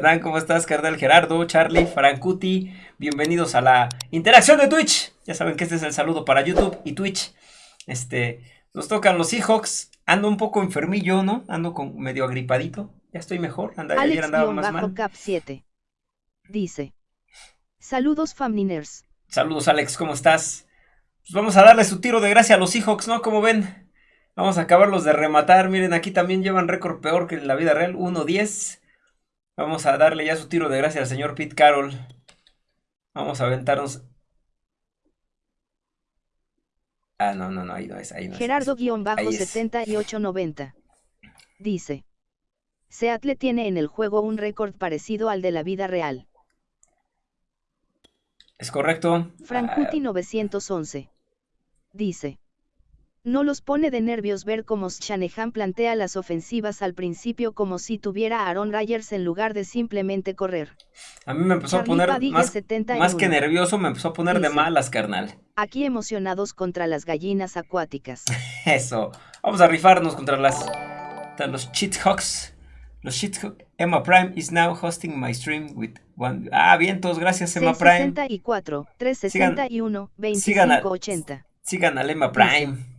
Hernán, ¿cómo estás? Carnal Gerardo, Charlie, Francuti, bienvenidos a la interacción de Twitch. Ya saben que este es el saludo para YouTube y Twitch. Este, nos tocan los Seahawks. Ando un poco enfermillo, ¿no? Ando con medio agripadito. Ya estoy mejor. Anda, ayer andaba más mal. Cap 7. Dice. Saludos, Famniners. Saludos, Alex, ¿cómo estás? Pues vamos a darle su tiro de gracia a los Seahawks, ¿no? Como ven. Vamos a acabarlos de rematar. Miren, aquí también llevan récord peor que en la vida real. 1-10. Vamos a darle ya su tiro de gracia al señor Pete Carroll. Vamos a aventarnos. Ah, no, no, no, ahí no es. Ahí no Gerardo-7890. Dice. Seattle tiene en el juego un récord parecido al de la vida real. Es correcto. Frankuti 911. Dice. No los pone de nervios ver cómo Shanahan plantea las ofensivas al principio como si tuviera a Aaron Rodgers en lugar de simplemente correr. A mí me empezó a poner más, más, que nervioso, me empezó a poner de malas, carnal. Aquí emocionados contra las gallinas acuáticas. Eso. Vamos a rifarnos contra las contra los Cheathawks. Los Cheathawks. Emma Prime is now hosting my stream with one. Ah, bien, todos gracias Emma Prime. 664, 361, 2580. Sigan a Emma Prime.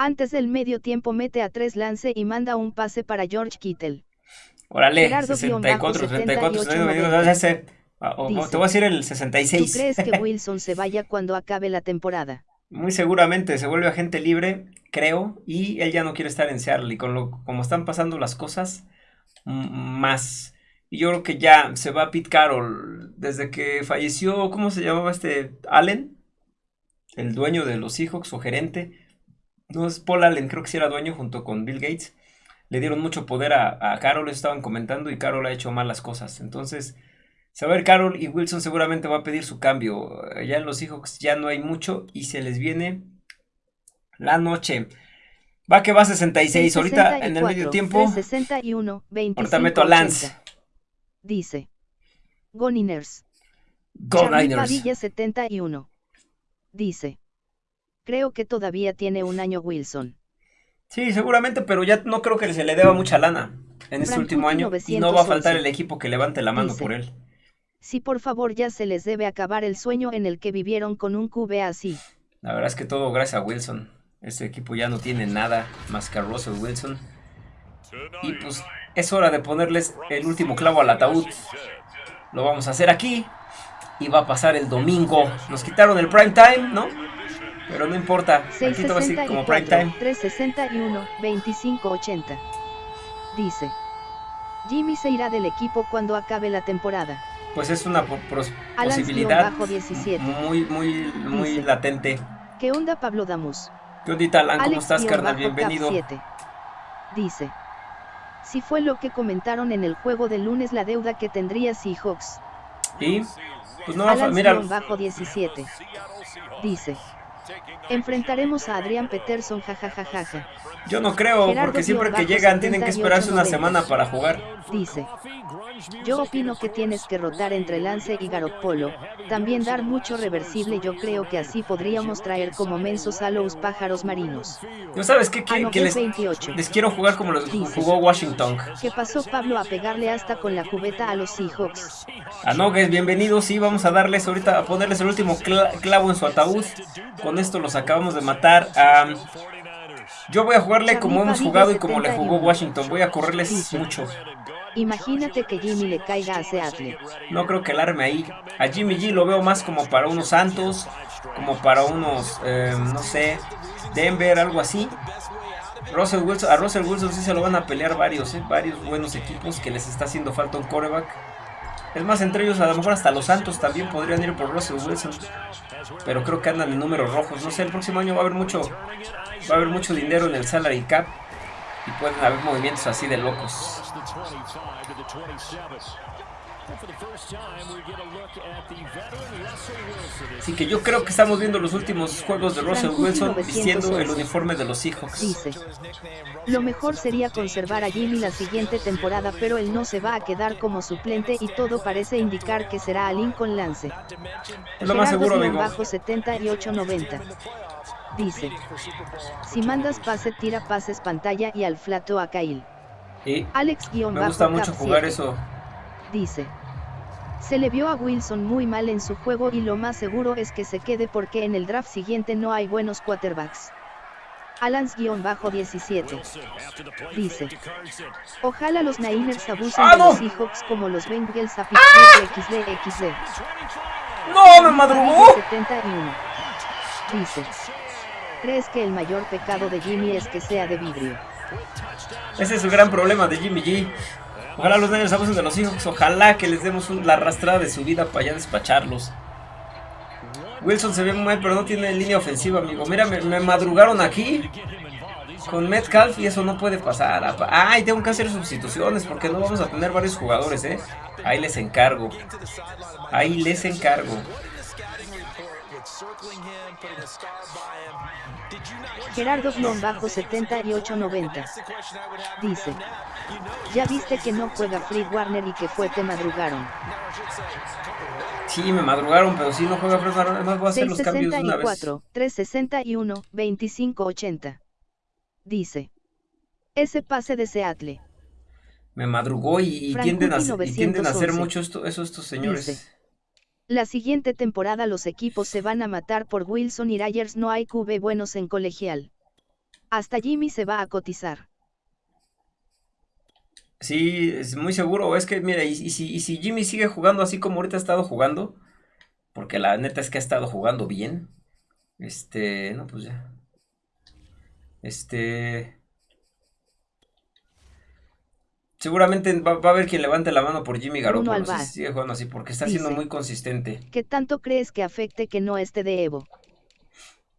Antes del medio tiempo mete a tres lance y manda un pase para George Kittle. Órale, 64, 34, te voy a decir el 66. ¿Tú crees que Wilson se vaya cuando acabe la temporada? Muy seguramente se vuelve agente libre, creo, y él ya no quiere estar en Seattle. Y con lo como están pasando las cosas, más. Y yo creo que ya se va Pete Carroll. Desde que falleció, ¿cómo se llamaba este? Allen, el dueño de los Seahawks o gerente no es Paul Allen, creo que sí era dueño junto con Bill Gates. Le dieron mucho poder a, a Carol, estaban comentando, y Carol ha hecho malas cosas. Entonces, saber Carol y Wilson seguramente va a pedir su cambio. Ya en los hijos ya no hay mucho y se les viene la noche. Va que va 66. ahorita en el medio tiempo. 61, 25, ahorita meto a Lance. Dice. Goniners. Goniners. 71. Dice. Creo que todavía tiene un año Wilson. Sí, seguramente, pero ya no creo que se le deba mucha lana en este último año y no va a faltar el equipo que levante la mano por él. Sí, por favor, ya se les debe acabar el sueño en el que vivieron con un QB así. La verdad es que todo gracias a Wilson. Este equipo ya no tiene nada más que a Russell Wilson. Y pues es hora de ponerles el último clavo al ataúd. Lo vamos a hacer aquí. Y va a pasar el domingo. Nos quitaron el prime time, ¿no? Pero no importa, aquí todo así como prime time. 361, 2580. Dice. Jimmy se irá del equipo cuando acabe la temporada. Pues es una posibilidad muy, muy, muy latente. ¿Qué onda Pablo Damus? ¿Qué onda Alan? ¿Cómo estás, carnal? Bienvenido. Dice. Si fue lo que comentaron en el juego de lunes la deuda que tendría Seahawks. Y pues no, mira. Bajo 17. Dice. Enfrentaremos a Adrián Peterson, jajajaja. Yo no creo, porque siempre que llegan tienen que esperarse una semana para jugar. Dice. Yo opino que tienes que rotar entre Lance y Garoppolo, también dar mucho reversible yo creo que así podríamos traer como mensos a los pájaros marinos. ¿No sabes qué? Que, les, les, quiero jugar como los jugó Washington. ¿Qué pasó Pablo a pegarle hasta con la cubeta a los Seahawks? A Nogues, bienvenidos, sí, vamos a darles ahorita, a ponerles el último clavo en su ataúd. Con esto los acabamos de matar. Yo voy a jugarle como hemos jugado y como le jugó Washington. Voy a correrles mucho. Imagínate que Jimmy le caiga a Seattle. No creo que el arme ahí. A Jimmy G lo veo más como para unos Santos, como para unos, eh, no sé, Denver, algo así. Russell Wilson, a Russell Wilson sí se lo van a pelear varios, eh, varios buenos equipos que les está haciendo falta un coreback. Es más, entre ellos a lo mejor hasta los Santos también podrían ir por Russell Wilson. Pero creo que andan en números rojos. No sé, el próximo año va a haber mucho, va a haber mucho dinero en el salary cap. Y pueden haber movimientos así de locos. Así que yo creo que estamos viendo los últimos juegos de Russell Wilson vistiendo el uniforme de los Seahawks. Dice, lo mejor sería conservar a Jimmy la siguiente temporada, pero él no se va a quedar como suplente y todo parece indicar que será a Lincoln Lance. Es lo más seguro, amigo. Bajo 78-90. Dice, si mandas pase, tira pases pantalla y al flato a Kyle. Alex me gusta mucho jugar eso. Dice. Se le vio a Wilson muy mal en su juego y lo más seguro es que se quede porque en el draft siguiente no hay buenos quarterbacks. Alans-17 dice. Ojalá los Niners abusen ¡Ah, de no! los Seahawks como los Bengals a Pittsburgh XD XD. ¡No, me madrugó! 71 dice. ¿Crees que el mayor pecado de Jimmy es que sea de vidrio? Ese es el gran problema de Jimmy G. Ojalá los Niners abusen de los hijos. Ojalá que les demos la arrastrada de su vida para allá despacharlos. Wilson se ve muy mal, pero no tiene línea ofensiva, amigo. Mira, me, madrugaron aquí con Metcalf y eso no puede pasar. Ay, tengo que hacer sustituciones porque no vamos a tener varios jugadores, ¿eh? Ahí les encargo. Ahí les encargo. Gerardo-7890 dice. Ya viste que no juega Fred Warner y que fue te madrugaron. Sí, me madrugaron, pero si no juega Fred Warner, además voy a hacer los cambios de una vez. 664, 361, 2580. Dice. Ese pase de Seattle. Me madrugó y, y tienden, a, y tienden a hacer 911. mucho esto, eso estos señores. Dice. La siguiente temporada los equipos se van a matar por Wilson y Ryers no hay QB buenos en colegial. Hasta Jimmy se va a cotizar. Sí, es muy seguro. Es que, mira, y, si, y si Jimmy sigue jugando así como ahorita ha estado jugando, porque la neta es que ha estado jugando bien, este, no, pues ya. Este. Seguramente va, va a haber quien levante la mano por Jimmy Garoppolo si Alvar. sigue jugando así, porque está siendo muy consistente. ¿Qué tanto crees que afecte que no esté de Evo?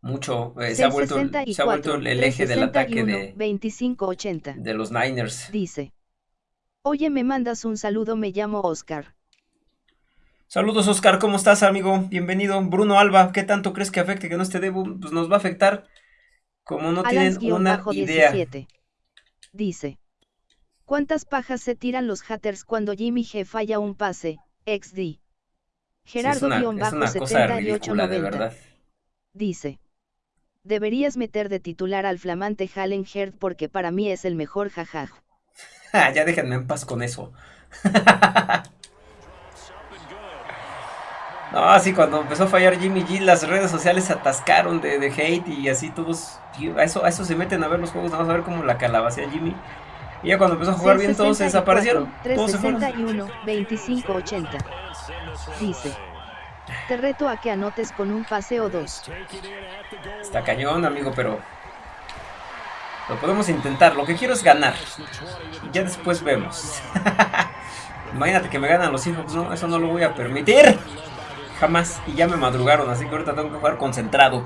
Mucho. eh, se ha vuelto, el- se ha vuelto 664, el, el eje del ataque 361, de, 2580. de los Niners. Dice. Oye, me mandas un saludo, me llamo Oscar. Saludos Oscar, ¿cómo estás amigo? Bienvenido. Bruno Alba, ¿qué tanto crees que afecte que no esté Debu? Pues nos va a afectar como no tienen una idea. Alans-17. Dice. ¿Cuántas pajas se tiran los haters cuando Jimmy G falla un pase? XD. Sí, es una, es una cosa ridícula, de Gerardo-7890. verdad. Dice. Deberías meter de titular al flamante Hallen Herd porque para mí es el mejor jajaj. Ya déjenme en paz con eso. No, sí, cuando empezó a fallar Jimmy G, las redes sociales se atascaron de, de hate y así todos, a eso, a eso se meten a ver los juegos, vamos a ver cómo la calabacea Jimmy. Y ya cuando empezó a jugar bien todos se 664, desaparecieron, todos se fueron. 361, 2580. Dice. Te reto a que anotes con un pase o dos. Está cañón, amigo, pero lo podemos intentar. Lo que quiero es ganar. Y ya después vemos. Imagínate que me ganan los hijos. No, eso no lo voy a permitir. Jamás. Y ya me madrugaron, así que ahorita tengo que jugar concentrado.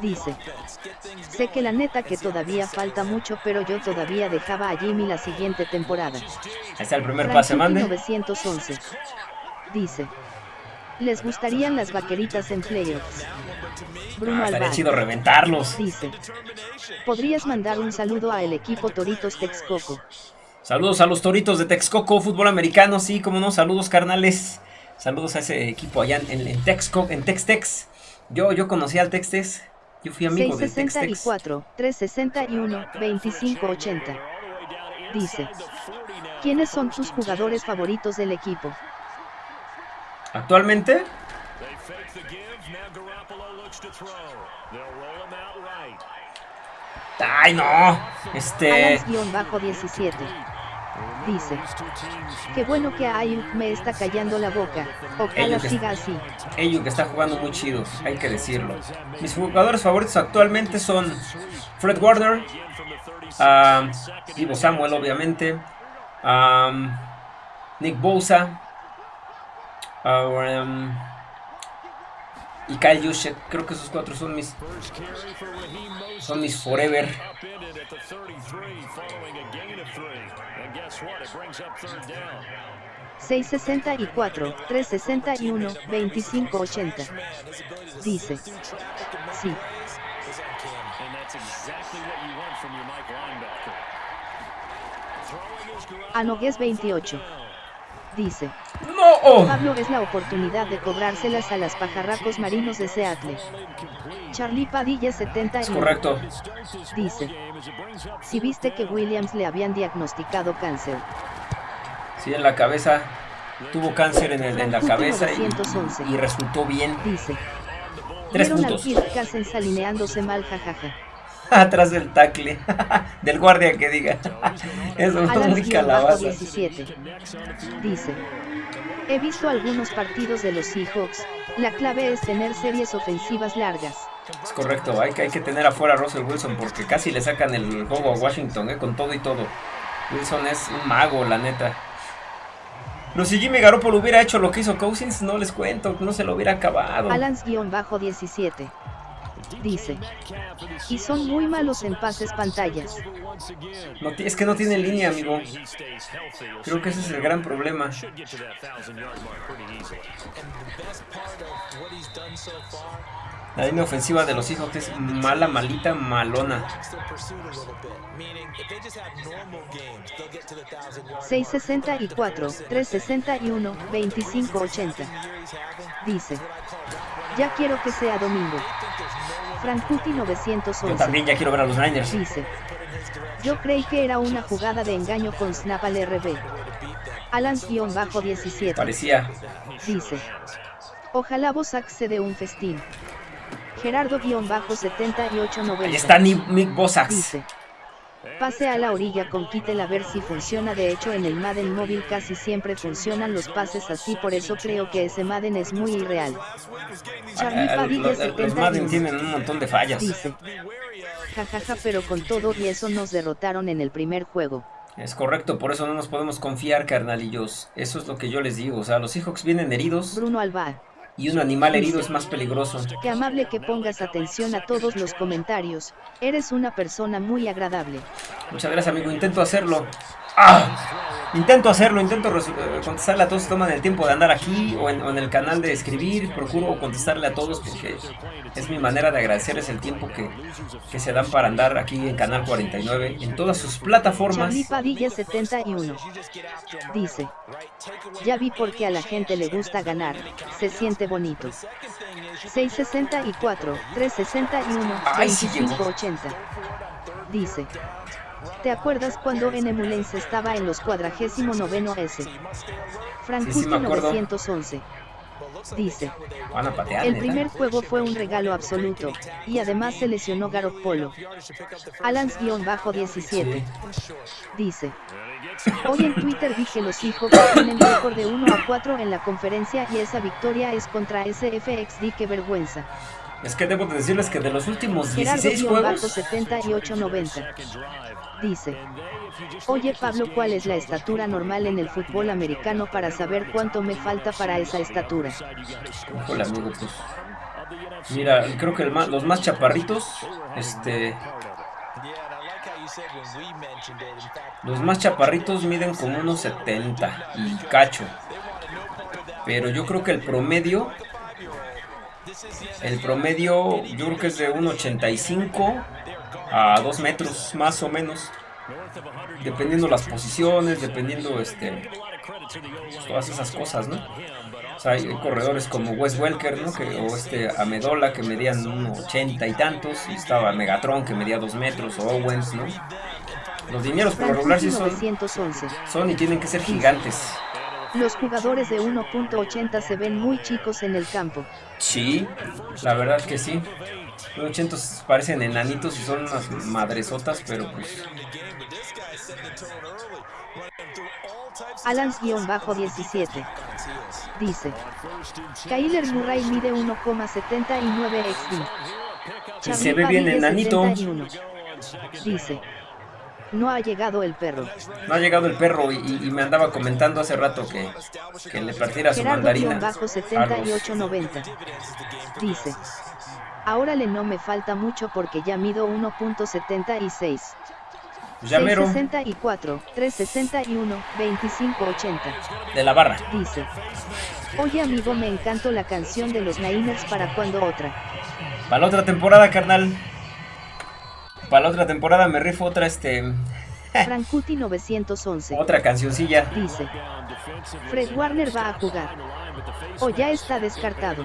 dice. Sé que la neta que todavía falta mucho pero yo todavía dejaba a Jimmy la siguiente temporada. Ahí está el primer pase, mande. 911 dice. ¿Les gustarían las vaqueritas en playoffs? Bruno Ah, estaría chido reventarlos. dice. ¿Podrías mandar un saludo al equipo Toritos Texcoco? Saludos a los toritos de Texcoco, fútbol americano, sí, como no, saludos carnales. Saludos a ese equipo allá en, en Texcoco, en Textex. Yo, yo conocí al Textex. Yo fui amigo del Textex. 664, 361, 2580. Dice. ¿Quiénes son tus jugadores favoritos del equipo? Actualmente, ay no, este, Alans-17 dice. Qué bueno que Ayuk me está callando la boca. Ojalá Ayuk siga así. que está jugando muy chido, hay que decirlo. Mis jugadores favoritos actualmente son Fred Warner, ah, Divo Samuel, obviamente, ah, Nick Bosa, um, y Kyle Juszczyk. Creo que esos cuatro son mis, son mis forever. 664, 361, 2580. Dice. Sí. Anogues 28. Dice. ¡No! Pablo es la oportunidad de cobrárselas a las pajarracos marinos de Seattle. Charlie Padilla 70 Es correcto. Dice. Si viste que Williams le habían diagnosticado cáncer. Sí, en la cabeza. Tuvo cáncer en, el, en la cabeza y, 911. y resultó bien. Dice. Tres Vieron al puntos. Alineándose mal jajaja. Atrás del tackle. del guardia que diga. Eso Alan muy Bajo calabaza. 17. Dice. He visto algunos partidos de los Seahawks. La clave es tener series ofensivas largas. Es correcto, hay que, hay que tener afuera a Russell Wilson porque casi le sacan el juego a Washington, eh, con todo y todo. Wilson es un mago, la neta. No, si Jimmy Garoppolo hubiera hecho lo que hizo Cousins, no les cuento, no se lo hubiera acabado. Alans-17. Dice. Y son muy malos en pases pantallas. No es que no tiene línea, amigo. Creo que ese es el gran problema. La línea ofensiva de los Seahawks es mala, malita, malona. 664, 361, 2580. Dice. Ya quiero que sea domingo. Frankuti Yo 911. también ya quiero ver a los Niners. Dice. Yo creí que era una jugada de engaño con snap al RB. Alans-17. Parecía. Dice. Ojalá Bosac se dé un festín. Gerardo-7890. Ahí está Ni- Nick Bosax. Dice. Pase a la orilla con Kittel a ver si funciona. De hecho, en el Madden móvil casi siempre funcionan los pases así, por eso creo que ese Madden es muy irreal. Charlie Ah, Padilla Los, los Madden 71 tienen un montón de fallas. dice. Jajaja, pero con todo y eso nos derrotaron en el primer juego. Es correcto, por eso no nos podemos confiar, carnalillos. Eso es lo que yo les digo. O sea, los Seahawks vienen heridos Bruno Alba. Y un animal herido es más peligroso. Qué amable que pongas atención a todos los comentarios. Eres una persona muy agradable. Muchas gracias, amigo. Intento hacerlo. ¡Ah! Intento hacerlo, intento eh, contestarle a todos que toman el tiempo de andar aquí o en, o en el canal de escribir. Procuro contestarle a todos porque es mi manera de agradecerles el tiempo que, que se dan para andar aquí en Canal 49, en todas sus plataformas. Charlie Padilla 71. Dice. Ya vi por qué a la gente le gusta ganar. Se siente bonito. 664, 361, Ay, sí llegó. 2580. Dice. ¿Te acuerdas cuando en Emulense estaba en los 49 S? Frankuti Sí, sí me acuerdo. 911. Dice. Van a patear. El primer juego fue un regalo absoluto, y además se lesionó Garoppolo. Alans-17. Dice. Hoy en Twitter dije los hijos tienen récord de 1 a 4 en la conferencia y esa victoria es contra SFXD, qué vergüenza. Es que debo de decirles que de los últimos 16 juegos, Gerardo-7890. Dice. Oye Pablo, ¿cuál es la estatura normal en el fútbol americano para saber cuánto me falta para esa estatura? híjole amigo, pues. Mira, creo que el los más chaparritos, este, los más chaparritos miden como unos 70 y cacho. Pero yo creo que el promedio, el promedio, yo creo que es de 1,85 a 2 metros más o menos. Dependiendo las posiciones, dependiendo este, pues, todas esas cosas, ¿no? O sea, hay corredores como Wes Welker, ¿no? Que, o este Amedola que medían unos 80 y tantos, y estaba Megatron que medía 2 metros, o Owens, ¿no? Los dineros por lo regular sí son, 911. son y tienen que ser gigantes. Los jugadores de 1.80 se ven muy chicos en el campo. Sí, la verdad que sí. Los 80 parecen enanitos y son unas madresotas, pero pues Alans-17. Dice. Kyler Murray mide 1,79 XD. Y se ve bien enanito. 71. Dice. No ha llegado el perro. no ha llegado el perro y, me andaba comentando hace rato que, que le partiera su mandarina. los- Gerardo-7890. Dice. Ahora le no me falta mucho porque ya mido 1.76. Pues ya mero, 664, 361, 2580. de la barra. Dice. Oye amigo me encantó la canción de los Niners para cuando otra. Para la otra temporada, carnal. Para la otra temporada me rifo otra, este... Frankuti 911. Otra cancioncilla. Dice. Fred Warner va a jugar. O ya está descartado.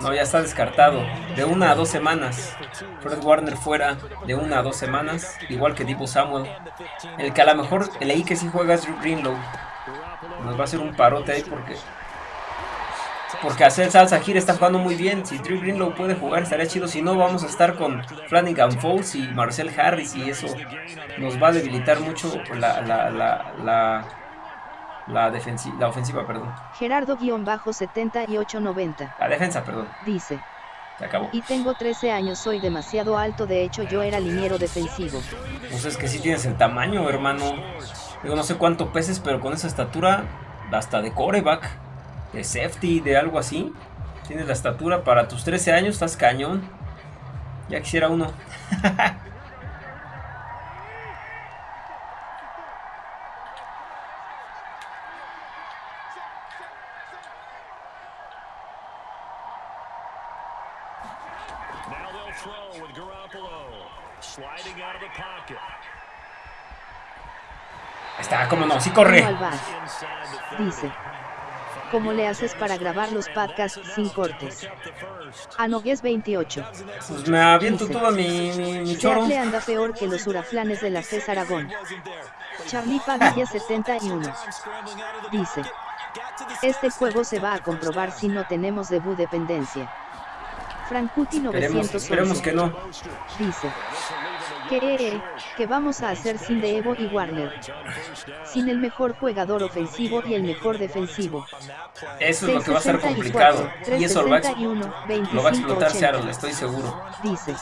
No, ya está descartado. De una a dos semanas. Fred Warner fuera de una a dos semanas. Igual que Divo Samuel. El que a lo mejor leí que sí juega es Drew Greenlow. Nos va a hacer un parote ahí porque porque hacer salsa gira está jugando muy bien. Si Drew Greenlow puede jugar estaría chido. Si no, vamos a estar con Flanagan Falls y Marcel Harris. Y eso nos va a debilitar mucho la, la, la, la, la, defensiva, la ofensiva. Perdón. Gerardo-7890. La defensa, perdón. Dice. Se acabó. Y tengo 13 años, soy demasiado alto. De hecho, yo era liniero defensivo. Pues es que sí tienes el tamaño, hermano. Digo, no sé cuánto peses, pero con esa estatura, hasta de coreback de safety, de algo así. Tienes la estatura para tus 13 años, estás cañón. Ya quisiera uno. Está, como no, sí corre. ¿Cómo le haces para grabar los podcasts sin cortes? Anogues 28. Pues me aviento todo mi, mi, mi choro. le anda peor que los huraflanes de la César Aragón. Charlie Padilla 71. Dice. Este juego se va a comprobar si no tenemos debut dependencia. Frankuti 911. Esperemos, que no. Dice. ¿Qué, ¿Qué vamos a hacer sin de Evo y Warner? Sin el mejor jugador ofensivo y el mejor defensivo. Eso es lo que va a ser complicado. Y eso lo va, a explotar Seattle, estoy seguro. Dice.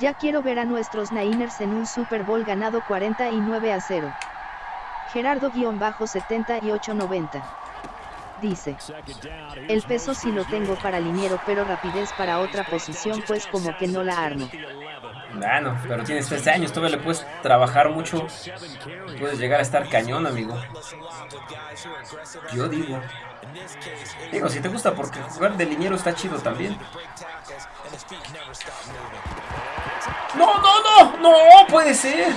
Ya quiero ver a nuestros Niners en un Super Bowl ganado 49 a 0. Gerardo-7890 dice. El peso sí lo tengo para liniero pero rapidez para otra posición pues como que no la armo. Bueno, pero tienes 13 años, todavía le puedes trabajar mucho. Puedes llegar a estar cañón, amigo. Yo digo. Digo, si te gusta porque jugar de liniero está chido también. No, no, no, no, puede ser.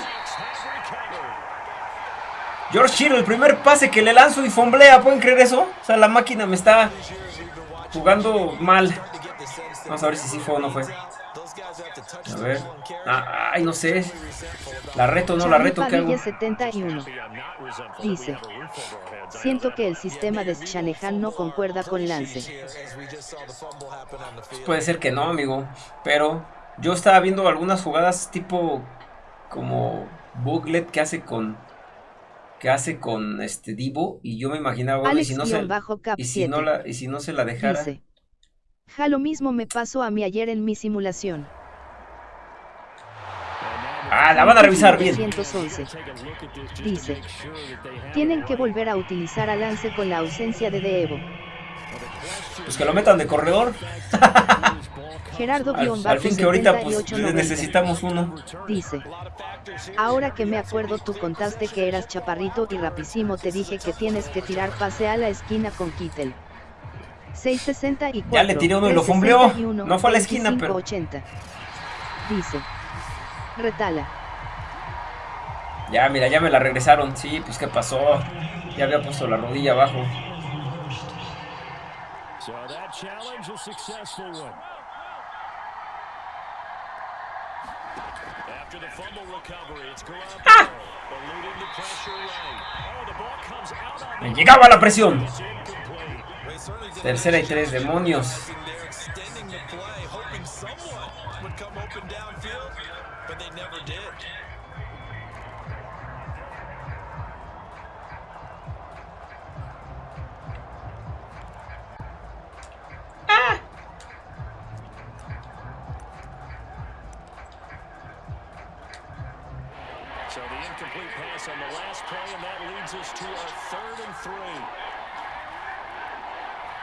George Hill, el primer pase que le lanzo y fomblea, ¿pueden creer eso? O sea, la máquina me está jugando mal. Vamos a ver si sí fue o no fue. A ver. Ah, ay, no sé. La reto, no, la reto, ¿qué hago? 71. Dice. Siento que el sistema de Shanahan no concuerda con Lance. Puede ser que no, amigo. Pero yo estaba viendo algunas jugadas tipo como Booklet que hace con que hace con este Divo y yo me imaginaba bueno, y si no se y si no la y si no se la dejara Dice, ja lo mismo me pasó a mí ayer en mi simulación. Ah, la van a revisar bien. Dice, tienen que volver a utilizar a Lance con la ausencia de Devo. Pues que lo metan de corredor. Gerardo al, al fin que ahorita pues, necesitamos uno. Dice, ahora que me acuerdo tú contaste que eras chaparrito y rapidísimo te dije que tienes que tirar pase a la esquina con Kittel. 664. Ya le tiré uno y lo fumbleó. No fue a la esquina, pero. 80. Dice. Retala. Ya, mira, ya me la regresaron. Sí, pues qué pasó. Ya había puesto la rodilla abajo. ¡Ah! Me llegaba la presión. Tercera y tres, demonios.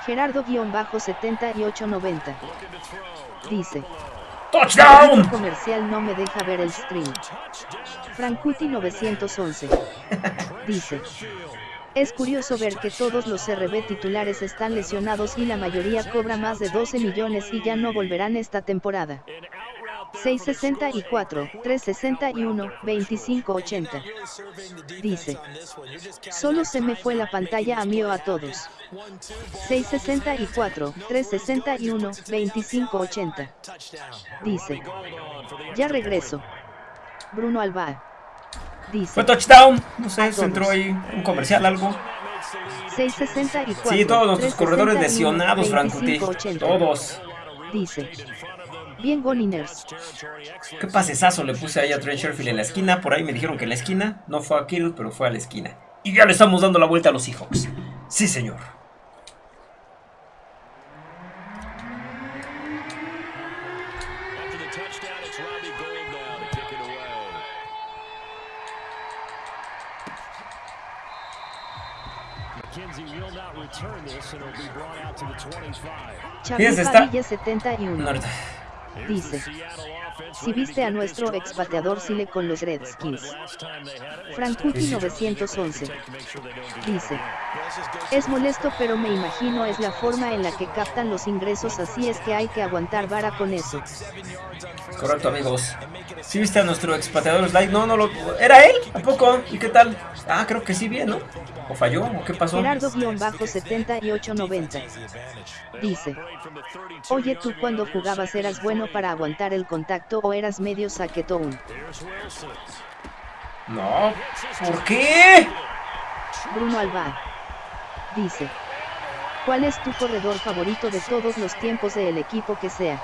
Gerardo-7890. Dice. ¡Touchdown! El comercial no me deja ver el stream. Frankuti 911. Dice. Es curioso ver que todos los RB titulares están lesionados y la mayoría cobra más de 12 millones y ya no volverán esta temporada. 664, 361, 2580. Dice. Solo se me fue la pantalla a mí o a todos. 664, 361, 2580. Dice. Ya regreso. Bruno Alba. Dice. Fue touchdown. No sé, se entró ahí un comercial, algo. 664. Sí, todos nuestros corredores lesionados, Franco. Todos. Dice. Bien Goniners. Qué pasesazo le puse ahí a Trent Sherfield en la esquina. Por ahí me dijeron que en la esquina. No fue a Kittle, pero fue a la esquina. Y ya le estamos dando la vuelta a los Seahawks. Sí, señor. Fíjense, está... 71. Dice. Si viste a nuestro expateador Sile con los Redskins. Frankuti 911. Dice. Es molesto pero me imagino es la forma en la que captan los ingresos así es que hay que aguantar vara con eso. Correcto amigos. Si viste a nuestro expateador Slide, no, no lo... ¿Era él? ¿A poco? ¿Y qué tal? Ah, creo que sí bien, ¿no? ¿O falló? ¿O qué pasó? Gerardo-7890. Dice. Oye, tú cuando jugabas eras bueno para aguantar el contacto o eras medio saquetón. No. ¿Por qué? Bruno Alba. Dice. ¿Cuál es tu corredor favorito de todos los tiempos del equipo que sea?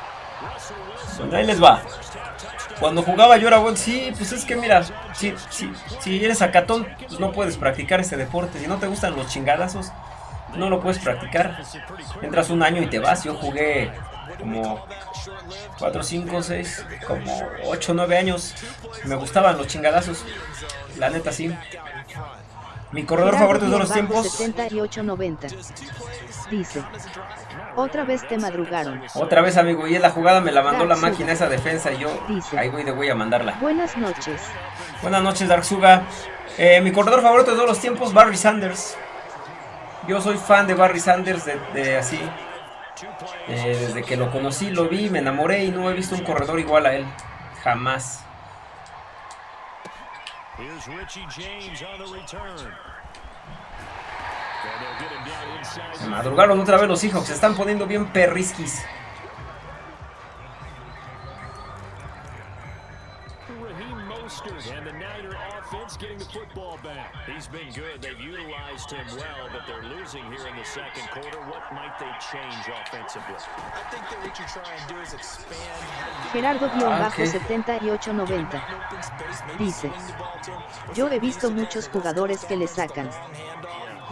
Ahí les va. Cuando jugaba yo era bueno, sí, pues es que mira, si, si, si eres acatón, pues no puedes practicar ese deporte. Si no te gustan los chingadazos, no lo puedes practicar. Entras un año y te vas. Yo jugué como 4, 5, 6, como 8, 9 años. Me gustaban los chingadazos. La neta sí. Mi corredor favorito de todos los tiempos. 78-90. Dice. Otra vez te madrugaron. Otra vez, amigo. Y en la jugada me la mandó la máquina esa defensa y yo ahí voy de voy a mandarla. Buenas noches. Buenas noches, Dark Suga. Eh, mi corredor favorito de todos los tiempos, Barry Sanders. Yo soy fan de Barry Sanders de, así. Eh, desde que lo conocí, lo vi, me enamoré y no he visto un corredor igual a él. Jamás. Se madrugaron otra vez los hijos, se están poniendo bien perrisquis. He's been good. They've utilized him well, but they're losing here in the second quarter. What might they change offensively? I think that what you try and do is expand. Gerardo-7890 dice: Yo he visto muchos jugadores que le sacan.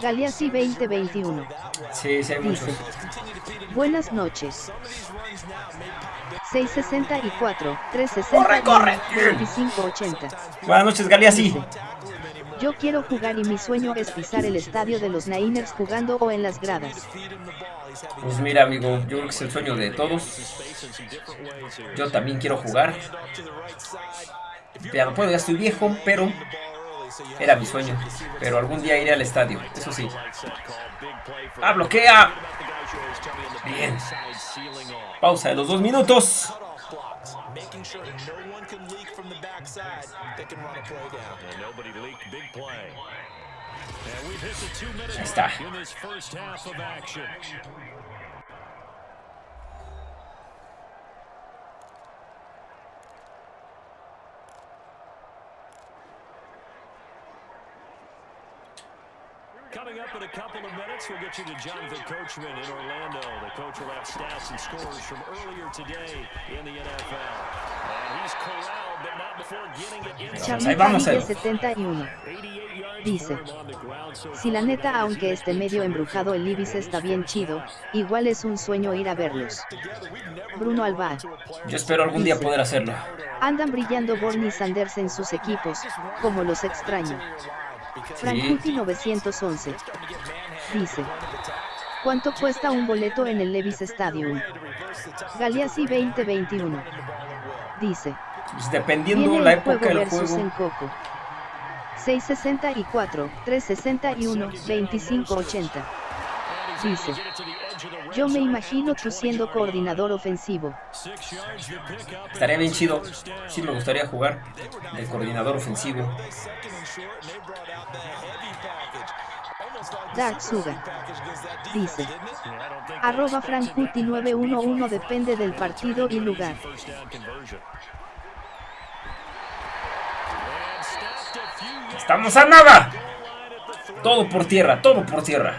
Galeazzi 2021. Sí, sí, dice: Buenas noches. 664, 360, corre, 2580. Buenas noches, Galeazzi. Yo quiero jugar y mi sueño es pisar el estadio de los Niners jugando o en las gradas. Pues mira, amigo, yo creo que es el sueño de todos. Yo también quiero jugar. Ya no puedo, ya estoy viejo, pero era mi sueño. Pero algún día iré al estadio, eso sí. ¡Ah, bloquea! Bien. Pausa de los dos minutos. making sure that no one can leak from the backside that can run a play down. And nobody leaked big play. And we've hit the two minutes in this first half of action. Coming up in a couple of minutes, we'll get you to Jonathan Coachman in Orlando. The coach will have stats and scores from earlier today in the NFL. And he's corralled, but not before getting it inside. 71. Dice, si la neta aunque esté medio embrujado el Ibis está bien chido, igual es un sueño ir a verlos. Bruno Alba. Yo espero algún día poder hacerlo. Andan brillando Borny Sanders en sus equipos, como los extraño. Frankuti 911. Dice. ¿Cuánto cuesta un boleto en el Levis Stadium? Galeazzi 2021. Dice. Pues dependiendo la época del juego. En Coco. 664, 361, 2580. Dice. Yo me imagino tú siendo coordinador ofensivo. Estaría bien chido. Sí me gustaría jugar de coordinador ofensivo. Dark Suga. Dice. Arroba Frankuti 911 depende del partido y lugar. ¡Estamos a nada! Todo por tierra, todo por tierra.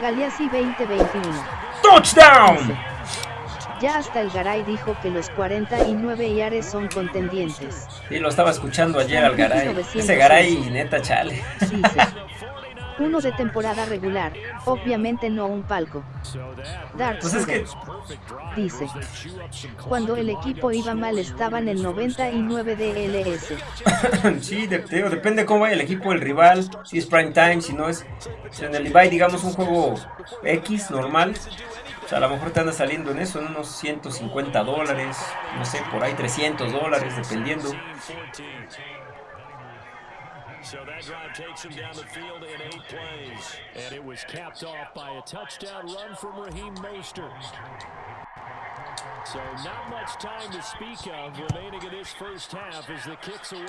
Galeazzi 2021. ¡Touchdown! Ya hasta el Garay dijo que los 49 Yares son contendientes. Sí, lo estaba escuchando ayer al Garay. Ese Garay, neta, chale. Dice. Uno de temporada regular, obviamente no un palco. Dark Pues es que- dice. Cuando el equipo iba mal estaban en 99 DLS. sí, de- digo, depende cómo vaya el equipo, el rival, si es prime time, si no es si en el Levi, digamos, un juego X normal. O sea, a lo mejor te anda saliendo en eso, en unos 150 dólares, no sé, por ahí 300 dólares, dependiendo. So that drive takes him down the field in eight plays. And it was capped off by a touchdown run from Raheem Mostert. So not much time to speak of remaining in this first half as the kick's away.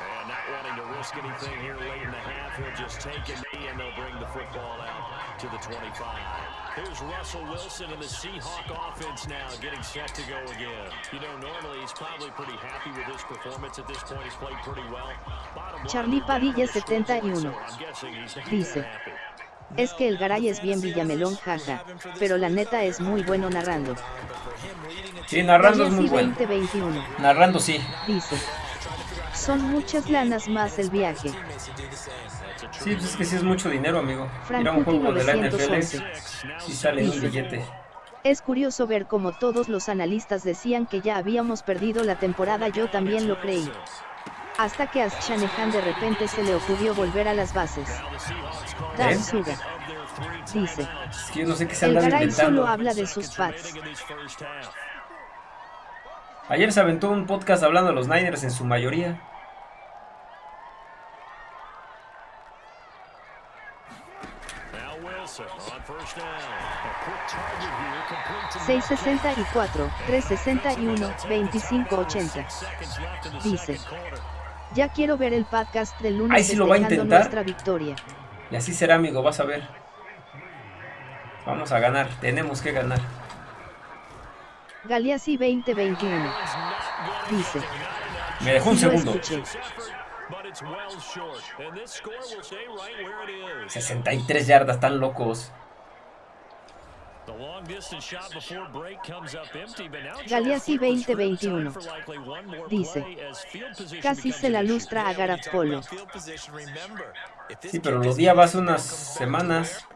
And not wanting to risk anything here late in the half, he'll just take a knee and they'll bring the football out to the 25. Here's Russell Wilson and the Seahawk offense now getting set to go again. You know, normally he's probably pretty happy with his performance at this point. He's played pretty well. Charlie Padilla so 71. I'm guessing he's not Dice. Es que el Garay es bien Villamelón, jaja. Pero la neta es muy bueno narrando. Sí, narrando es muy bueno. 2021. Narrando sí. Dice. Son muchas lanas más el viaje. Sí, pues es que sí es mucho dinero, amigo. Frank Ir a un juego de la NFL 911. sí sale un billete. Es curioso ver cómo todos los analistas decían que ya habíamos perdido la temporada, yo también lo creí. Hasta que a Shanahan de repente se le ocurrió volver a las bases. Dark ¿Eh? Suga. Dice. Es que yo no sé qué se El andan Garay solo habla de sus pads. Ayer se aventó un podcast hablando de los Niners en su mayoría. Now Wilson on first down. A quick target here, complete to 664, 361, 2580. seconds left in the Dice. Ya quiero ver el podcast del lunes Ay, sí lo va a intentar. nuestra victoria. Y así será, amigo, vas a ver. Vamos a ganar, tenemos que ganar. Galeazzi 2021. Dice. Me dejó un "Sí lo segundo. escuché. But it's well short. And this score will stay right where it is. 63 yardas, tan locos. The long distance shot before break comes up empty, but now Galeazzi Charles Field was 2021. for likely one more Dice. Casi se la lustra a Garafolo. Sí, pero lo día vas unas semanas.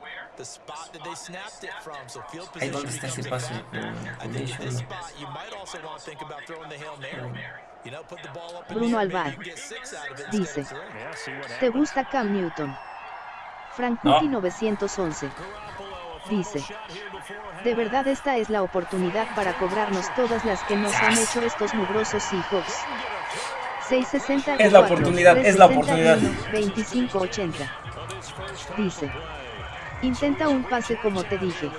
Ahí dónde está ese pase. Eh, Bruno Alvar. Dice. ¿Te gusta Cam Newton? Frankuti No. 911. Dice. De verdad esta es la oportunidad para cobrarnos todas las que nos han hecho estos mugrosos Seahawks. 660 Es la oportunidad, es la oportunidad. 2580. Dice. Intenta un pase como te dije.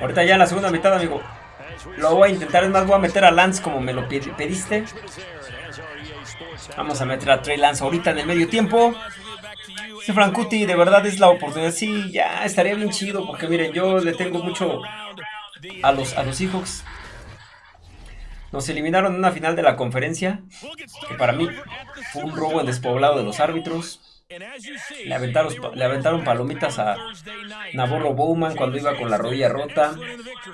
Ahorita ya en la segunda mitad, amigo. Lo voy a intentar, es más, voy a meter a Lance como me lo pedi- pediste. Vamos a meter a Trey Lance ahorita en el medio tiempo. Ese Frankuti, de verdad es la oportunidad. Sí, ya estaría bien chido, porque miren, yo le tengo mucho a los, a los Seahawks. Nos eliminaron en una final de la conferencia, que para mí fue un robo en despoblado de los árbitros. Le aventaron, le aventaron palomitas a Navarro Bowman cuando iba con la rodilla rota.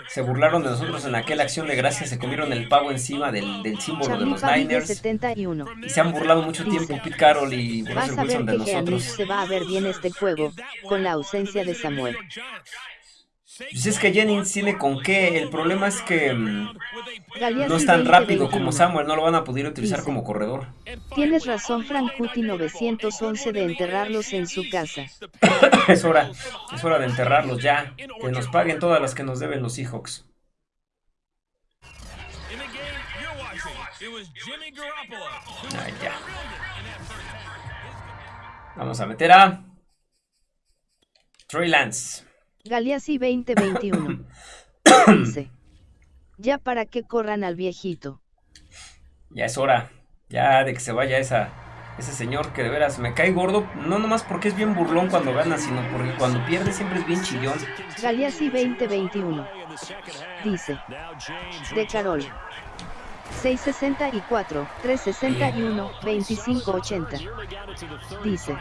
Se burlaron de nosotros en aquella acción de gracias, se comieron el pavo encima del, del símbolo de los Niners. 71. Y se han burlado mucho tiempo Pete Carroll y Russell Wilson de nosotros. se va a ver bien este juego, con la ausencia de Samuel. Pues es que Jennings tiene con qué. El problema es que mm, no es tan 20, rápido como 21. Samuel. No lo van a poder utilizar Dice. como corredor. Tienes razón Frankuti 911 de enterrarlos en su casa. es hora. Es hora de enterrarlos ya. Que nos paguen todas las que nos deben los Seahawks. Ah, ya. Vamos a meter a. Trey Lance. Galeazzi 2021. Dice. Ya para que corran al viejito. Ya es hora. Ya de que se vaya esa, ese señor que de veras me cae gordo. No nomás porque es bien burlón cuando gana, sino porque cuando pierde siempre es bien chillón. Galeazzi 2021. Dice. De Carol. 664, 361, 2580. Dice.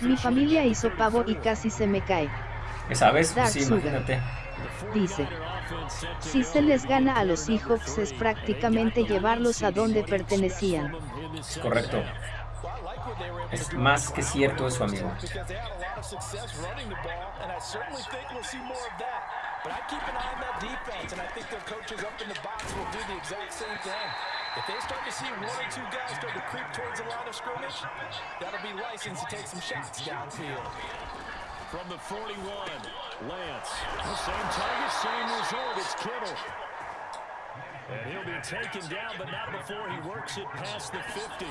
Mi familia hizo pavo y casi se me cae. Esa vez, sí, Sugar. imagínate. Dice. Si se les gana a los Seahawks es prácticamente llevarlos a donde pertenecían. Es correcto. Es más que cierto eso, amigo. because they had a lot of success running the ball, and I certainly think we'll see more of that. But I keep an eye on that defense, and I think their coaches up in the box will do the exact same thing. If they start to see one or two guys start to creep towards the line of scrimmage, that'll be license to take some shots downfield. From the 41, Lance. Same target, same result. It's Kittle. And he'll be taken down, but not before he works it past the 50.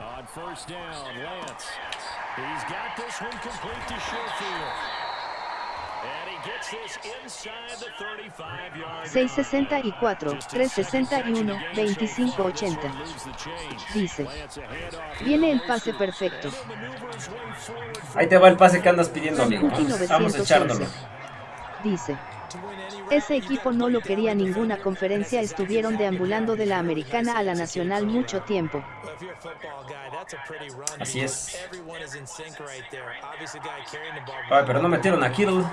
On first down, Lance. He's got this one complete to Sherfield. 664, 361, 2580. Dice. Viene el pase perfecto. Ahí te va el pase que andas pidiendo, amigo. Vamos, a 911. echándolo. Dice. Ese equipo no lo quería ninguna conferencia, estuvieron deambulando de la americana a la nacional mucho tiempo. Así es. Ay, pero no metieron a Kittle.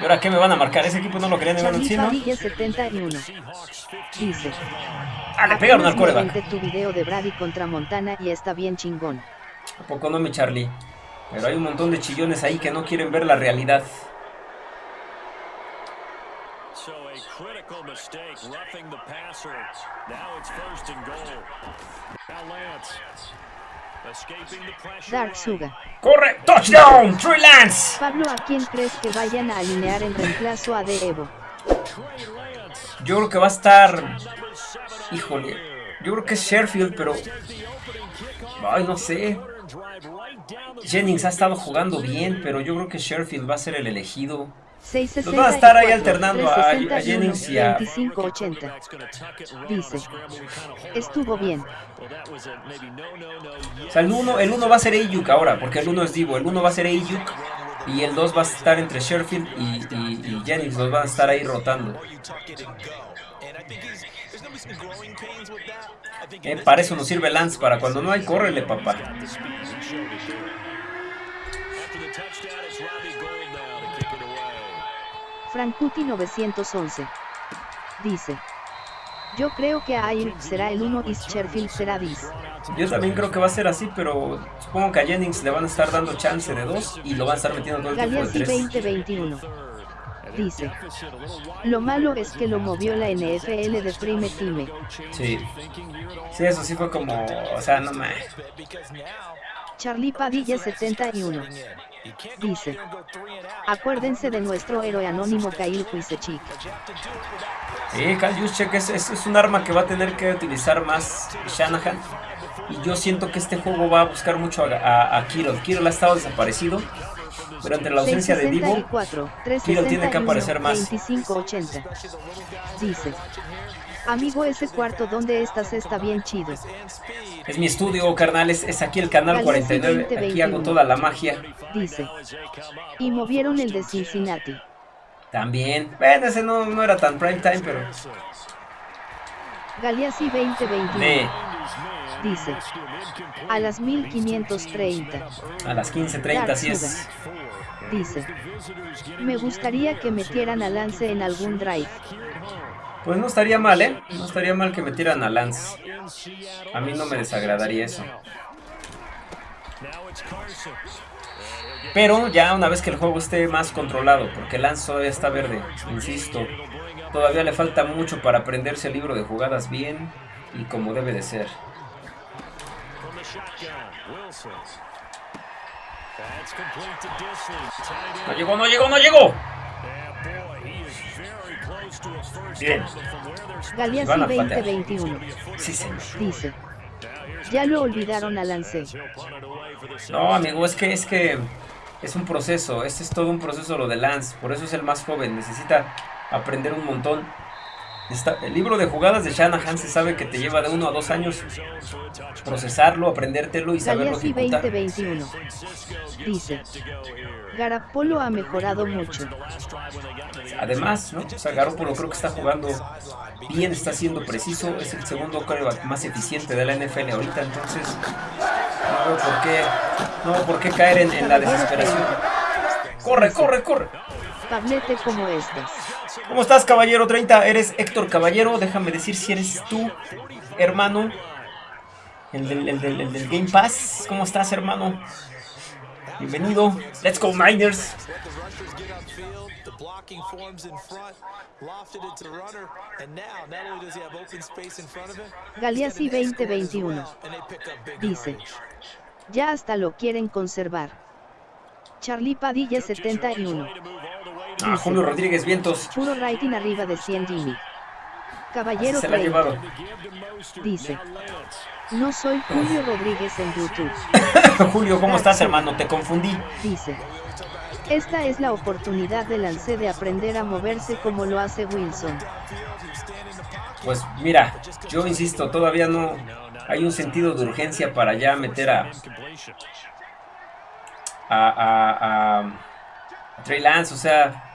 ¿Y ahora qué me van a marcar? Ese equipo no lo querían Charlie encima. Padilla 71. Seahawks 50. Dice. Ah, le pegaron al "Apenas me coreback. tu video de Brady contra Montana y está bien chingón. ¿A poco no, mi Charlie? Pero hay un montón de chillones ahí que no quieren ver la realidad. Dark. Suga. ¡Corre! ¡Touchdown! ¡Trey Lance! Pablo, ¿a quién crees que vayan a alinear en reemplazo a De Evo? Yo creo que va a estar. Híjole. Yo creo que es Sheffield, pero. Ay, no sé. Jennings ha estado jugando bien, pero yo creo que Sheffield va a ser el elegido. 664, Los van a estar ahí alternando a- a 361, Jennings y a- 2580. Dice. Estuvo bien. O sea, el 1 el uno va a ser Ayuk ahora, porque el 1 es Divo. El 1 va a ser Ayuk y el 2 va a estar entre Sheffield y, y- y Jennings. Los van a estar ahí rotando. Eh, para eso nos sirve Lance, para cuando no hay, córrele, papá. Frankuti 911. Dice. Yo creo que Ayuk será el 1 y Sherfield será 10. Yo también creo que va a ser así, pero supongo que a Jennings le van a estar dando chance de 2 y lo van a estar metiendo todo el tiempo de Galeazzi 3. 2021. Dice. Lo malo es que lo movió la NFL de Prime Time. Sí. Sí, eso sí fue como, o sea, no now Charlie Padilla 71. you can't go out Dice. Acuérdense de nuestro héroe anónimo Kyle without Sí, Kyle Juszczyk es, es, es un arma que va a tener que utilizar más Shanahan. Y yo siento que este juego va a buscar mucho a, a, a Kittle. Kittle ha estado desaparecido. Pero entre la ausencia de Divo, 664, Kittle tiene que 361, aparecer más. 2580. Dice. Amigo, ese cuarto donde estás está bien chido. es mi estudio, carnal. Es, aquí el canal 49. Aquí hago toda la magia. Dice. Y movieron el de Cincinnati. También. Bueno, ese no, no era tan prime time, pero. Galeazzi 2021. De, Dice. A las 1530. a las 15.30, así es. Dice. Me gustaría que metieran a Lance en algún drive. Pues no estaría mal, ¿eh? No estaría mal que metieran a Lance. A mí no me desagradaría eso. Pero ya una vez que el juego esté más controlado, porque Lance todavía está verde, insisto, todavía le falta mucho para aprenderse el libro de jugadas bien y como debe de ser. No llegó, no llegó, no llegó. Bien. Galeazzi Van a patear. 2021. Sí, señor. Dice. Ya lo olvidaron a Lance. No, amigo, es que es que es un proceso. Este es todo un proceso lo de Lance. Por eso es el más joven. Necesita aprender un montón. Está- el libro de jugadas de Shanahan se sabe que te lleva de uno a dos años procesarlo, aprendértelo y saberlo ejecutar. 2021. Dice. Garapolo ha mejorado mucho. Además, ¿no? O sea, Garoppolo creo que está jugando bien, está siendo preciso. Es el segundo quarterback más eficiente de la NFL ahorita. Entonces, no veo por qué, no veo por qué caer en, en la desesperación. Corre, corre, corre. Pablete como estas. ¿Cómo estás, caballero 30? Eres Héctor Caballero. Déjame decir si eres tú, hermano. El del, el del- el del Game Pass. ¿Cómo estás, hermano? Bienvenido. Let's go, him, Galeazzi 2021. and they pick up big Dice. Ya hasta lo quieren conservar. Charlie Padilla 71. Ah, Julio Rodríguez Vientos. Puro rating arriba de 100 Jimmy. Caballero Se la 30. llevaron. Dice. No soy Julio Rodríguez en YouTube. Julio, ¿cómo estás, hermano? Te confundí. Dice. Esta es la oportunidad de Lance de aprender a moverse como lo hace Wilson. Pues mira, yo insisto, todavía no hay un sentido de urgencia para ya meter a, a, a, a- a Trey Lance. O sea,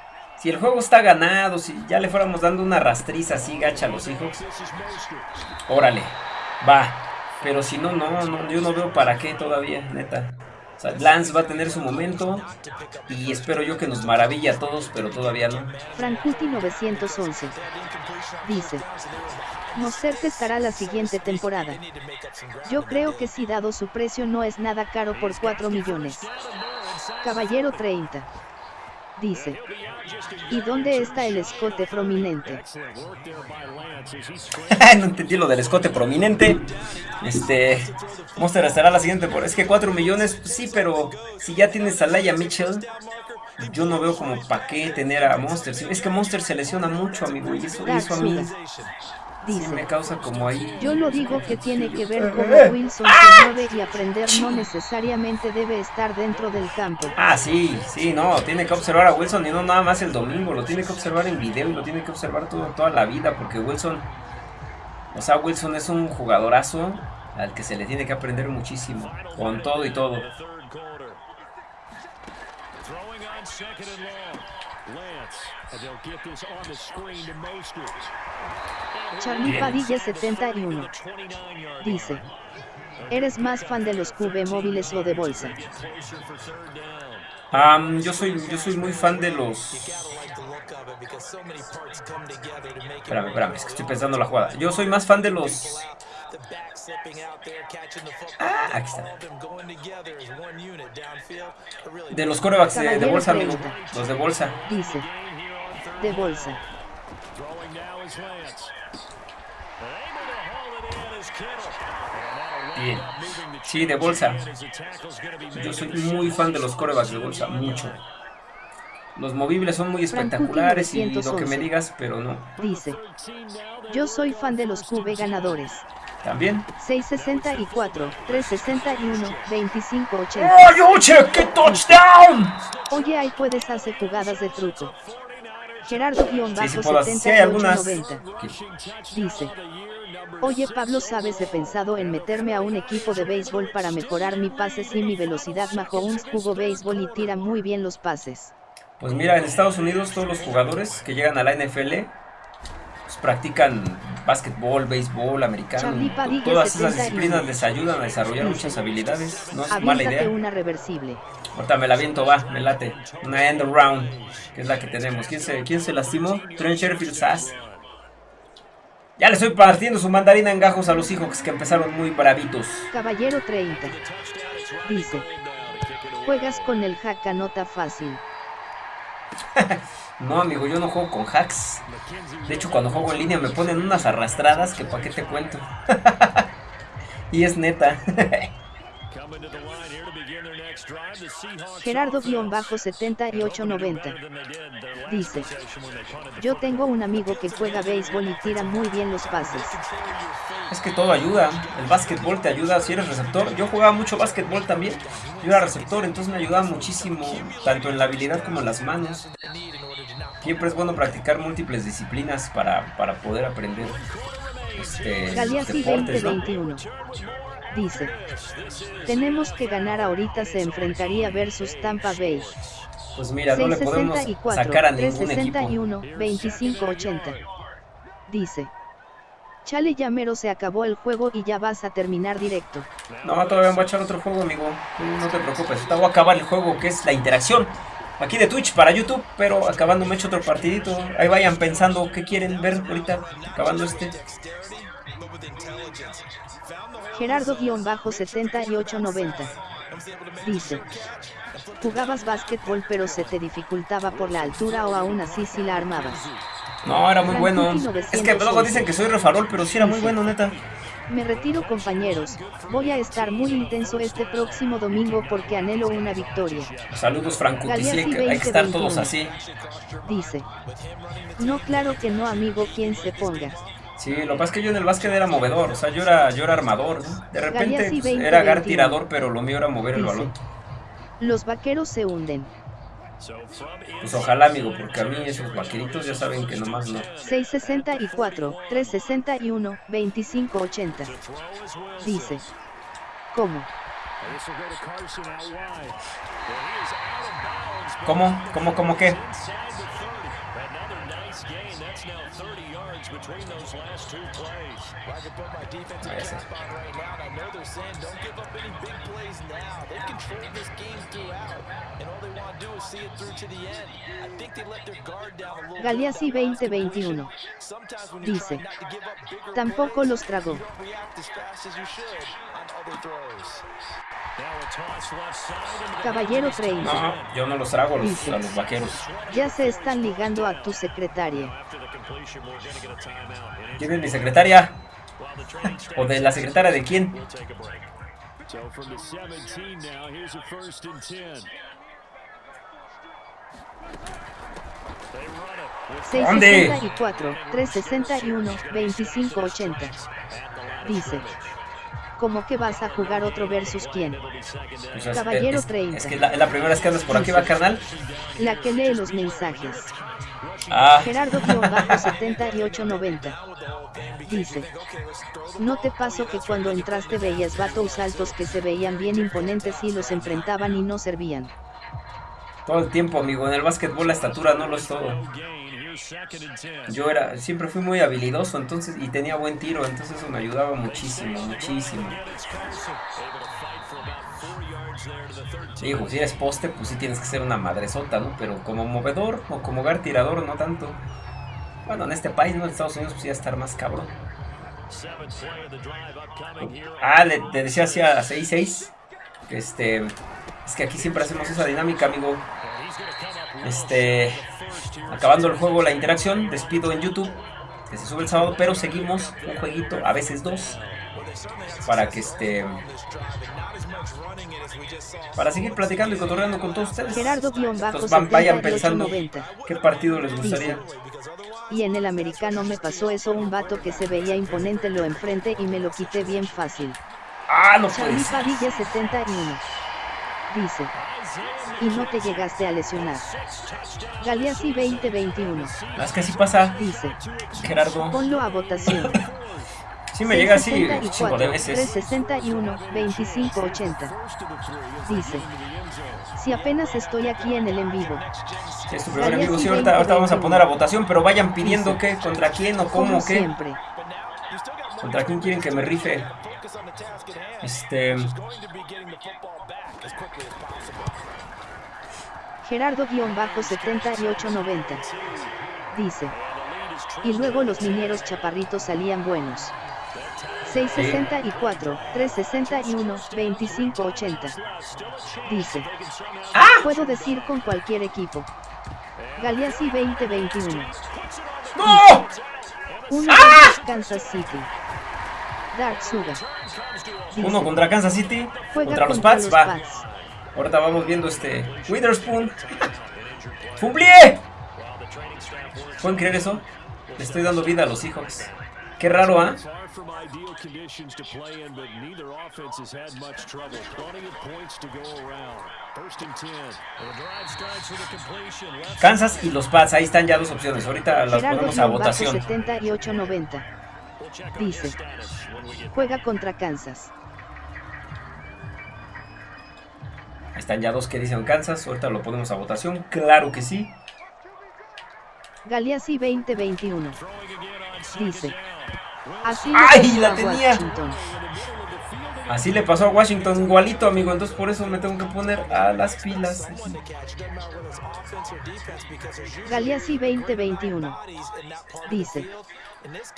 si el juego está ganado, si ya le fuéramos dando una rastriza así gacha a los hijos, órale, va. Pero si no, no, no, yo no veo para qué todavía, neta. O sea, Lance va a tener su momento y espero yo que nos maraville a todos, pero todavía no. Frankuti 911. Dice. Mostert estará la siguiente temporada. Yo creo que si dado su precio no es nada caro por 4 millones. Caballero 30. Dice. ¿Y dónde está el escote prominente? no entendí lo del escote prominente. Este. Monster estará la siguiente por. Es que 4 millones, pues sí, pero si ya tienes a Laia Mitchell, yo no veo como para qué tener a Monster. Es que Monster se lesiona mucho, amigo, y eso, y eso a mí sí me Dice. causa como ahí. Yo lo digo que tiene que ver cómo Wilson se mueve y aprender no necesariamente debe estar dentro del campo. Ah, sí, sí, no, tiene que observar a Wilson y no nada más el domingo, lo tiene que observar en video y lo tiene que observar todo, toda la vida, porque Wilson, o sea, Wilson es un jugadorazo al que se le tiene que aprender muchísimo, con todo y todo. Lance, and they'll get this on the screen to Mostert. Charlie Padilla 71. 29 yard Dice. ¿Eres más fan de los QB móviles o de bolsa? Am, yo soy yo soy muy fan de los Espérame, espérame, es que estoy pensando la jugada. Yo soy más fan de los. Ah, aquí está. De los corebacks de, de bolsa, amigo. 30. Los de bolsa. Dice. De bolsa. Bien. Sí, de bolsa. Yo soy muy fan de los corebacks de bolsa, mucho. Los movibles son muy espectaculares y lo que me digas, pero no. Dice. Yo soy fan de los QB ganadores. También. 664, 361, 2580. ¡Oh! ¡Qué touchdown! Oye, ahí puedes hacer jugadas de truco. Gerardo guion Sí, sí bajo puedo. Sí hay algunas. 7890. Dice. Oye Pablo, ¿sabes? He pensado en meterme a un equipo de béisbol para mejorar mi pases y mi velocidad. Mahomes jugó béisbol y tira muy bien los pases. Pues mira, en Estados Unidos todos los jugadores que llegan a la NFL practican básquetbol, béisbol, americano. Todas esas 71. disciplinas les ayudan a desarrollar muchas habilidades. No es mala idea. una reversible. Ahorita me la viento, va, me late. Una end round, que es la que tenemos. ¿Quién se, quién se lastimó? Trent Sherfield Sass. Ya le estoy partiendo su mandarina en gajos a los hijos que empezaron muy bravitos. Caballero 30. Dice. Juegas con el hack anota fácil. No, amigo, yo no juego con hacks. De hecho, cuando juego en línea me ponen unas arrastradas que pa' qué te cuento. y es neta. Gerardo-7890 dice, yo tengo un amigo que juega béisbol y tira muy bien los pases. Es que todo ayuda, el básquetbol te ayuda si eres receptor. Yo jugaba mucho básquetbol también, yo era receptor, entonces me ayudaba muchísimo, tanto en la habilidad como en las manos. Siempre es bueno practicar múltiples disciplinas para, para poder aprender este, Galeazzi deportes, ¿no? 2021 dice, tenemos que ganar ahorita se enfrentaría versus Tampa Bay. Pues mira, no le podemos 664, sacar a ningún equipo. 361, 2580. Dice. Chale ya mero se acabó el juego y ya vas a terminar directo. No, todavía voy a echar otro juego, amigo. No te preocupes, ahorita voy a acabar el juego que es la interacción. Aquí de Twitch para YouTube, pero acabando me echo otro partidito. Ahí vayan pensando qué quieren ver ahorita, acabando este. Gerardo-7890. Dice. Jugabas básquetbol pero se te dificultaba por la altura o aún así si la armabas. No, era muy bueno. Es que luego 911. dicen que soy refarol, pero sí era muy bueno, neta. Me retiro compañeros, voy a estar muy intenso este próximo domingo porque anhelo una victoria. Saludos, Franco. Hay que estar 2021. todos así. Dice. No claro que no amigo quien se ponga. Sí, lo que pasa es que yo en el básquet era movedor, o sea, yo era, yo era armador, ¿no? De repente pues, 20, era gar 21. tirador, pero lo mío era mover el balón. Los vaqueros se hunden. Pues ojalá, amigo, porque a mí esos vaqueritos ya saben que nomás no. 664, 361, 2580. Dice. ¿Cómo? ¿Cómo? ¿Cómo? ¿Cómo qué? between those last two plays. Now. They've controlled this game throughout, and all they want to do is see it through to the end. I think they let their guard down a little Galeazzi bit. 2021. Sometimes when you're Dice. Tampoco los tragó. you don't react as fast as you should on other throws. Caballero 30. No, yo no los trago los, Dice. a los vaqueros. Ya se están ligando a tu secretaria. ¿Quién es mi secretaria? ¿O de la secretaria de quién? So from the 17 now, here's a first and 10. They run it with ¿Dónde? 664, 361, 2580. Dice. ¿Cómo que vas a jugar otro versus quién? Pues es- Caballero es, 30. Es que la primera vez que andas por aquí, va, carnal. La que lee los mensajes. Ah, Gerardo-7890. Dice. No te pasó que cuando entraste veías vatos altos que se veían bien imponentes y los enfrentaban y no servían. todo el tiempo, amigo. En el básquetbol la estatura no lo es todo. gain. Here's second and 10. Yo era, siempre fui muy habilidoso, entonces, y tenía buen tiro, entonces eso me ayudaba muchísimo, muchísimo. Digo, si eres poste, pues sí tienes que ser una madresota, ¿no? Pero como movedor o como gar tirador, no tanto. Bueno, en este país, ¿no? En Estados Unidos, pues ya estar más cabrón. Ah, le, le decía así a 6-6. Que este. Es que aquí siempre hacemos esa dinámica, amigo. Este. Acabando el juego, la interacción, despido en YouTube. Que se sube el sábado, pero seguimos un jueguito, a veces dos. Para que este. Para seguir platicando y cotorreando con todos ustedes. Entonces van- vayan pensando Gerardo-7890. qué partido les gustaría. Y en el americano me pasó eso un vato que se veía imponente lo enfrente y me lo quité bien fácil. Ah, no puede. Padilla 71. Dice. Y no te llegaste a lesionar. Galeazzi 2021. Es que así pasa, Dice. Gerardo. Ponlo a votación. Sí me llega así un 664, chingo de veces. 361, 2580. Dice. Si apenas estoy aquí en el en vivo. Si es tu primer amigo, sí, ahorita, ahorita vamos a poner a votación, pero vayan pidiendo qué, contra quién o Como cómo, qué. siempre. ¿Contra quién quieren que me rife? Este. Gerardo-7890. Dice. Y luego los mineros chaparritos salían buenos. 664, 361, 2580. Dice. ¡Ah! Puedo decir con cualquier equipo. Galeazzi 2021. ¡No! Uno ¡Ah! contra Kansas City. Dark Suga. Dice, Uno contra Kansas City, contra los Pats, los va. Pats. Ahorita vamos viendo este Witherspoon. ¡Fumblié! ¿Pueden creer eso? Le estoy dando vida a los Seahawks. Qué raro, ¿ah? Far from ideal conditions to play in, but neither offense has had much trouble. Plenty of points to go around. First and 10. The drive starts with a completion. Left Kansas y los Pats, ahí están ya dos opciones. Ahorita las ponemos a votación. 7890. We'll check on Dice. Juega contra Kansas. Ahí están ya dos que dicen Kansas. Ahorita lo ponemos a votación. Claro que sí. Galeazzi 2021. throwing again on second Dice. Así ¡Ay, le la pasó a tenía! Washington. Así le pasó a Washington igualito, amigo. Entonces por eso me tengo que poner a las pilas. Galeazzi 2021. Dice.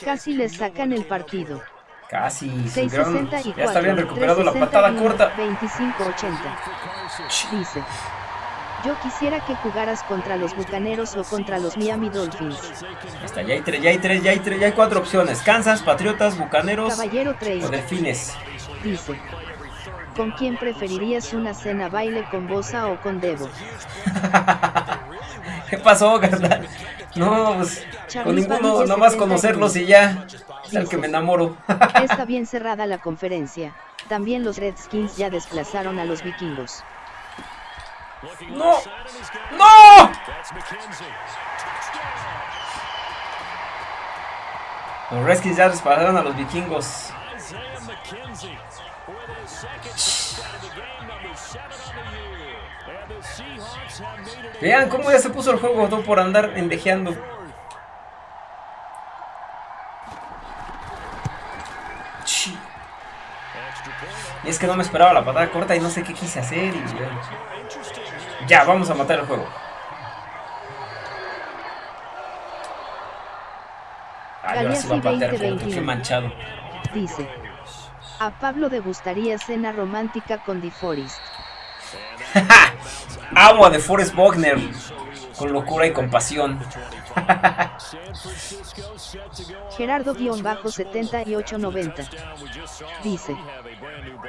Casi les sacan el partido. Casi. se hubieran- 664. Ya está bien recuperado la patada 361, corta. 2580. Dice. Yo quisiera que jugaras contra los Bucaneros o contra los Miami Dolphins. Está, ya hay tres, ya hay tres, ya hay tres, ya hay cuatro opciones. Kansas, Patriotas, Bucaneros Caballero o 3. Delfines. Dice. ¿Con quién preferirías una cena baile con Bosa o con Debo? ¿Qué pasó, carnal? No, pues con ninguno, nomás 71. conocerlos y ya. Es el que me enamoro. Está bien cerrada la conferencia. También los Redskins ya desplazaron a los vikingos. ¡No! ¡No! Los Redskins ya dispararon a los vikingos. Vean cómo ya se puso el juego todo por andar point. Y es que no me esperaba la patada corta y no sé qué quise hacer. Y... Ya, vamos a matar el juego. Ay, ahora sí va a patear qué 2021. manchado. Dice. A Pablo le gustaría cena romántica con DeForest. Agua de Forrest Wagner. Con locura y compasión. San Francisco set to go on Gerardo-7890. Dice.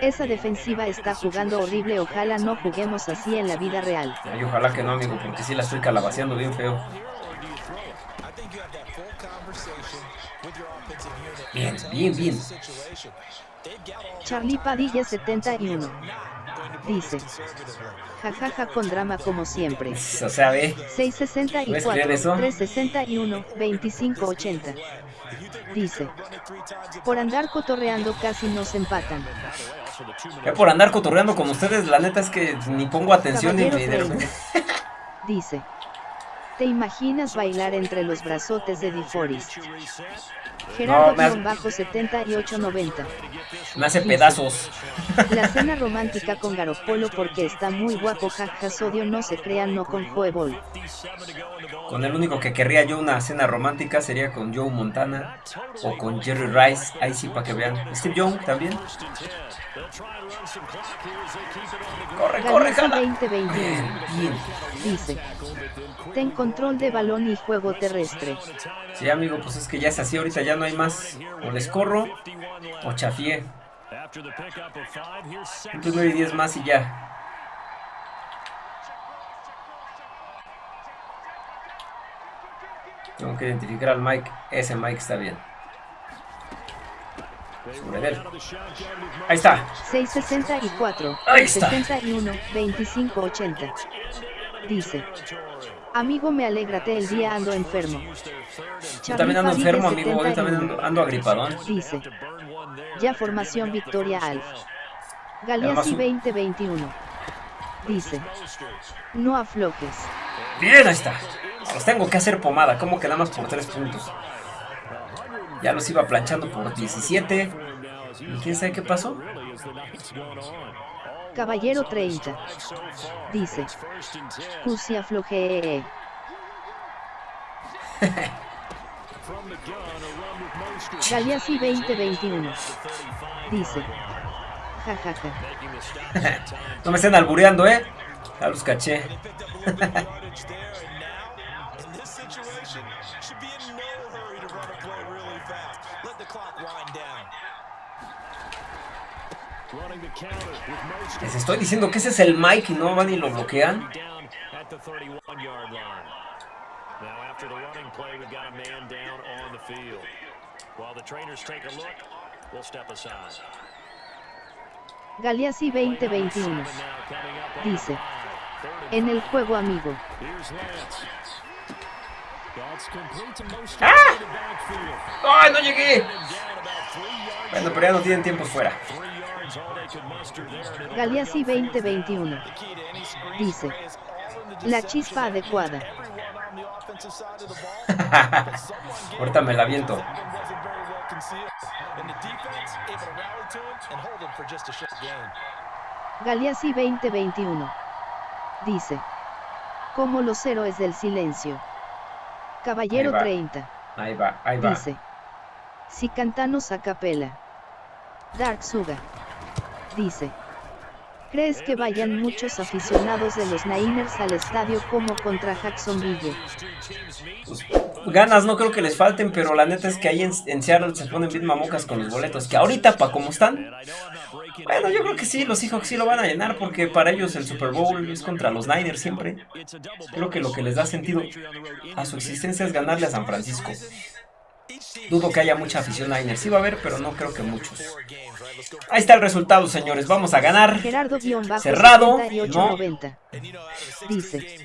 Esa defensiva está jugando horrible, ojalá no juguemos así en la vida real. Ay, ojalá que no, amigo, porque sí la estoy calabaceando bien feo. Bien, bien, bien. Charlie Padilla 71. Dice. Jajaja con drama como siempre. O sea, ve. ¿Puedes 664, creer eso? 361, 2580. Dice. Por andar cotorreando casi nos empatan. Ya por andar cotorreando con ustedes, la neta es que ni pongo atención ni me... 30. Dice. ¿Te imaginas bailar entre los brazotes de DeForest? No, me has- Gerardo-7890. me hace pedazos. La cena romántica con Garopolo porque está muy guapo, jaja, sodio, no se crean, no con Joe Ball. Con el único que querría yo una cena romántica sería con Joe Montana o con Jerry Rice. Ahí sí, para que vean. Steve Young también. Corre, corre, jala. 2021. Bien, bien. Dice. Ten control de balón y juego terrestre. Sí, amigo, pues es que ya es así. Ahorita ya no hay más. O les corro o chafié. Entonces 9 y 10 más y ya. Tengo que identificar al Mike. Ese Mike está bien. Sobre él. Ahí está. 664, Ahí está. 61, 2580. Dice. Amigo, me alegrate el día, ando enfermo. Yo también ando enfermo, amigo. Yo también 71. ando, ando agripadón. Dice. Ya formación Victoria Alf. Galeazzi Además, un- 2021. Dice. No aflojes. Bien, ahí está. Los tengo que hacer pomada. ¿Cómo que nada más por 3 puntos? Ya los iba planchando por 17. ¿Y quién sabe qué pasó? Caballero 30. Dice. Cusi afloje. Galeazzi 2021. Dice. Jajaja. no me estén albureando, ¿eh? Ya los caché. Les estoy diciendo que ese es el Mike y no van y lo bloquean. Galeazzi 2021 dice en el juego amigo. ¡Ah! ¡Ay, no llegué! Bueno, pero ya no tienen tiempo fuera. Galeazzi 2021 dice la chispa adecuada. Ahorita me la viento. Galeazzi 2021 dice como los héroes del silencio. Caballero 30 Ahí va, ahí va. dice si cantamos a capela. Dark Suga dice ¿Crees que vayan muchos aficionados de los Niners al estadio como contra Jacksonville? Ganas no creo que les falten, pero la neta es que ahí en, Seattle se ponen bien mamocas con los boletos. Que ahorita, pa' como están, bueno, yo creo que sí, los Seahawks sí lo van a llenar porque para ellos el Super Bowl es contra los Niners siempre. Creo que lo que les da sentido a su existencia es ganarle a San Francisco. Dudo que haya mucha afición a Niners. Sí va a haber, pero no creo que muchos. Ahí está el resultado, señores. Vamos a ganar. Gerardo Cerrado. No. Dice.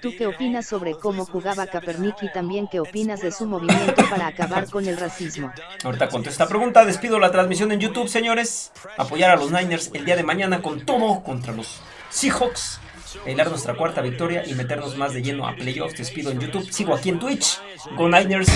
¿Tú qué opinas sobre cómo jugaba Kaepernick y también qué opinas de su movimiento para acabar con el racismo? Ahorita contesto esta pregunta. Despido la transmisión en YouTube, señores. Apoyar a los Niners el día de mañana con todo contra los Seahawks bailar nuestra cuarta victoria y meternos más de lleno a playoffs. Despido en YouTube, sigo aquí en Twitch. Go Niners.